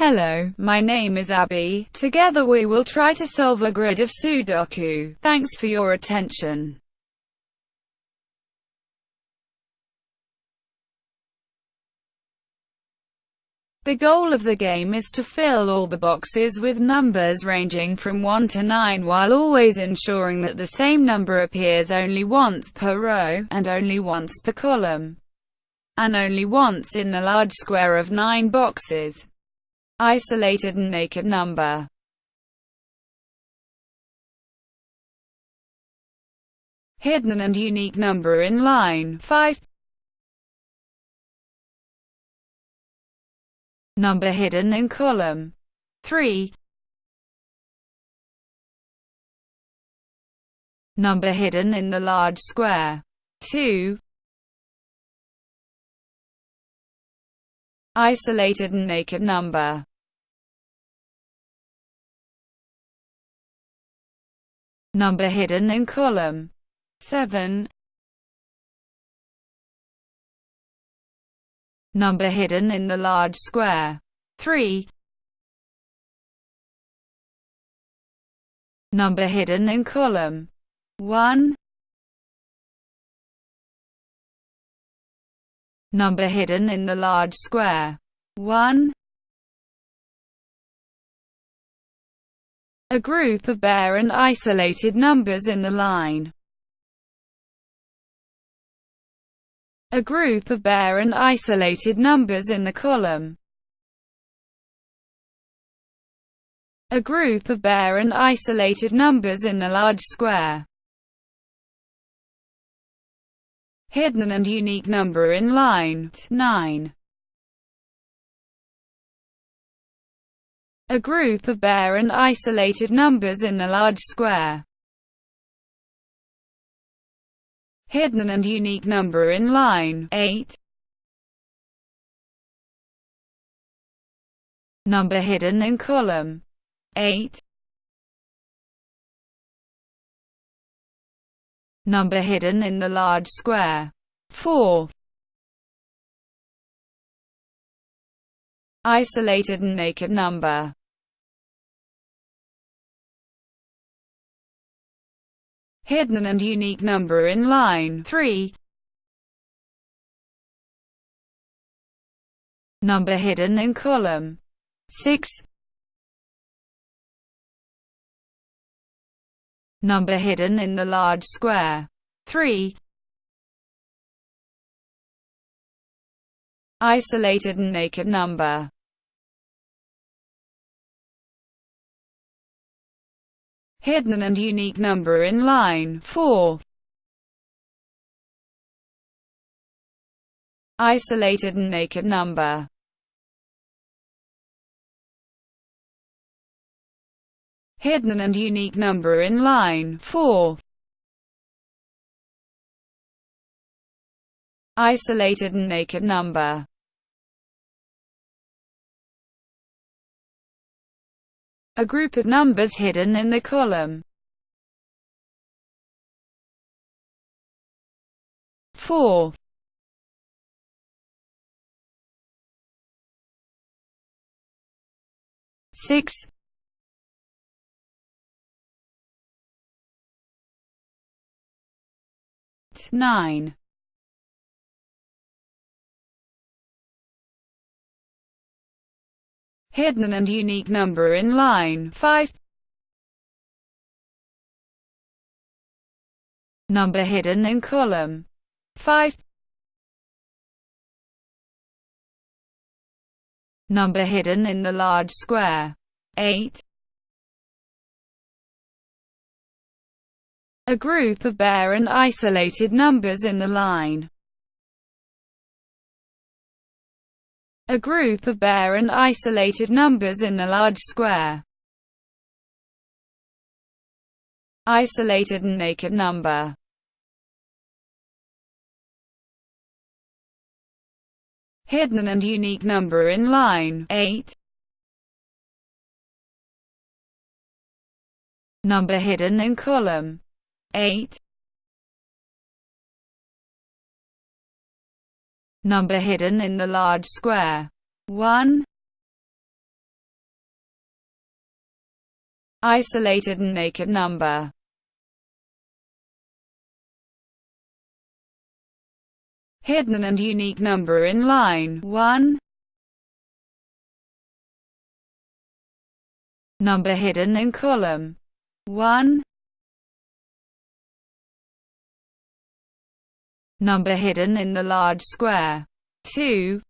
Hello, my name is Abby. Together we will try to solve a grid of Sudoku. Thanks for your attention. The goal of the game is to fill all the boxes with numbers ranging from 1 to 9 while always ensuring that the same number appears only once per row, and only once per column, and only once in the large square of 9 boxes. Isolated and naked number. Hidden and unique number in line 5 Number hidden in column 3 Number hidden in the large square 2 Isolated and naked number Number hidden in column. 7 Number hidden in the large square. 3 Number hidden in column. 1 Number hidden in the large square. 1 A group of bare and isolated numbers in the line. A group of bare and isolated numbers in the column. A group of bare and isolated numbers in the large square. Hidden and unique number in line 9. A group of bare and isolated numbers in the large square. Hidden and unique number in line 8. Number hidden in column 8. Number hidden in the large square 4. Isolated and naked number hidden and unique number in line 3. Number hidden in column 6. Number hidden in the large square 3. Isolated and naked number hidden and unique number in line 4. Isolated and naked number hidden and unique number in line 4. Isolated and naked number a group of numbers hidden in the column. 4 6 9 hidden and unique number in line 5. Number hidden in column 5. Number hidden in the large square 8. A group of bare and isolated numbers in the line a group of bare and isolated numbers in the large square. Isolated and naked number hidden and unique number in line 8. Number hidden in column 8. number hidden in the large square. 1. Isolated and naked number. Hidden and unique number in line 1. Number hidden in column 1. Number hidden in the large square 2.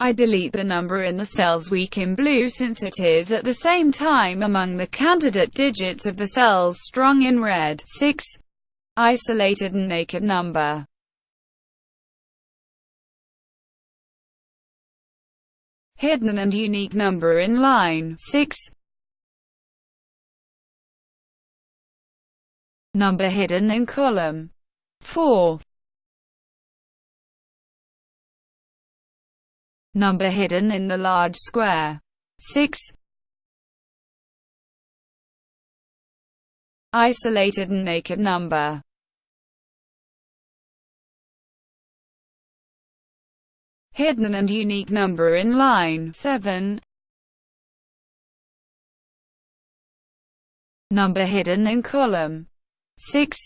I delete the number in the cells weak in blue since it is at the same time among the candidate digits of the cells strong in red. 6. Isolated and naked number. Hidden and unique number in line 6. Number hidden in column 4. number hidden in the large square. 6. Isolated and naked number. Hidden and unique number in line 7. Number hidden in column 6.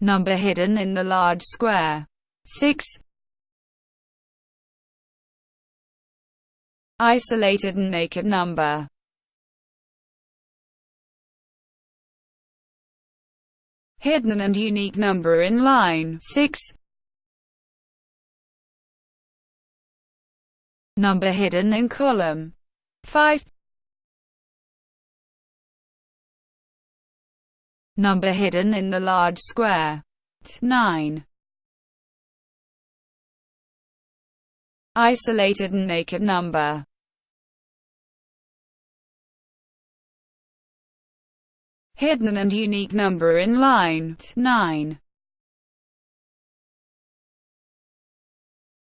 number hidden in the large square. 6. Isolated and naked number. Hidden and unique number in line 6. Number hidden in column 5. Number hidden in the large square. 9. Isolated and naked number. Hidden and unique number in line 9.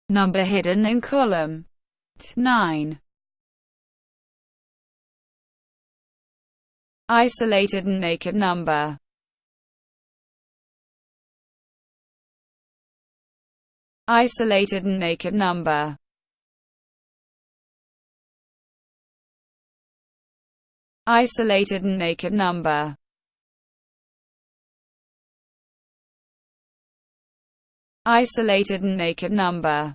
Number hidden in column 9. Isolated and naked number. Isolated and naked number. Isolated and naked number. Isolated and naked number.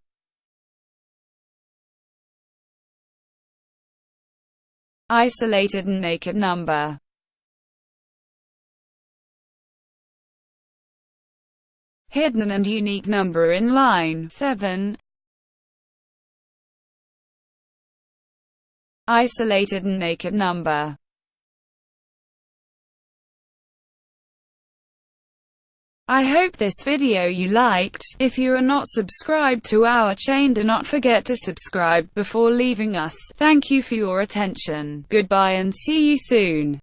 Isolated and naked number. Hidden and unique number in line 7. Isolated and naked number. I hope this video you liked. If you are not subscribed to our chain do not forget to subscribe before leaving us. Thank you for your attention. Goodbye and see you soon.